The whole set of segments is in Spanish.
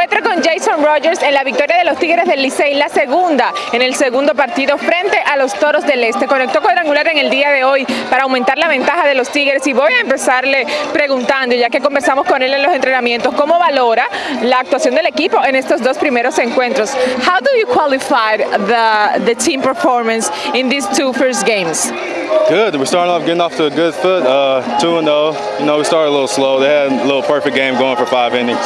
encuentro con Jason Rogers en la victoria de los Tigres del Licey, la segunda en el segundo partido frente a los Toros del Este. Conectó cuadrangular en el día de hoy para aumentar la ventaja de los Tigres y voy a empezarle preguntando, ya que conversamos con él en los entrenamientos, cómo valora la actuación del equipo en estos dos primeros encuentros. How do you qualify the, the team performance in these two first games? Good. We're starting off getting off to a good foot. Uh, two and zero. You know, we started a little slow. They had a little perfect game going for five innings,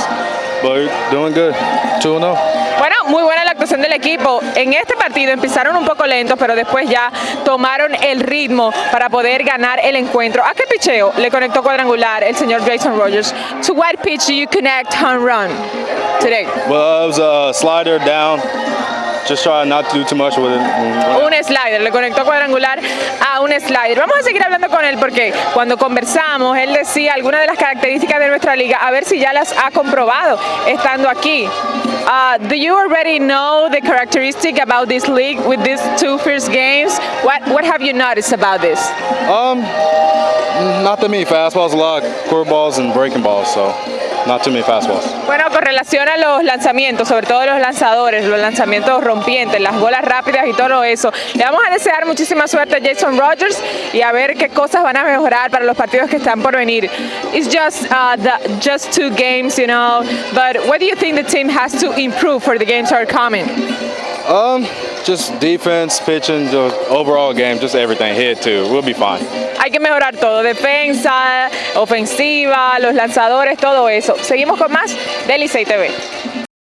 but doing good. Two and zero. Bueno, muy buena la actuación del equipo. En este partido empezaron un poco lentos, pero después ya tomaron el ritmo para poder ganar el encuentro. ¿A qué picheo le conectó cuadrangular el señor Jason Rogers? To what pitch do you connect home run today? Well, it was a slider down. Just try not to do too much with it. Un slider, le conectó cuadrangular a slider. Vamos a seguir hablando con él porque cuando conversamos, él decía algunas de las características de nuestra liga, a ver si ya las ha comprobado estando aquí. Uh, do you already know the characteristic about this league with these two first games? What what have you noticed about this? Um, not that many fastballs, a lot curveballs and breaking balls, so not too many fastballs. Bueno, con relación a los lanzamientos, sobre todo los lanzadores, los lanzamientos rompientes, las bolas rápidas y todo eso, le vamos a desear muchísima suerte a Jason Rogers y a ver qué cosas van a mejorar para los partidos que están por venir. It's just uh, the, just two games, you know, but what do you think the team has to improve for the games that are coming? Um, just defense, pitching, the overall game, just everything. Hit too. We'll be fine. Hay que mejorar todo, defensa, ofensiva, los lanzadores, todo eso. Seguimos con más de Licey TV.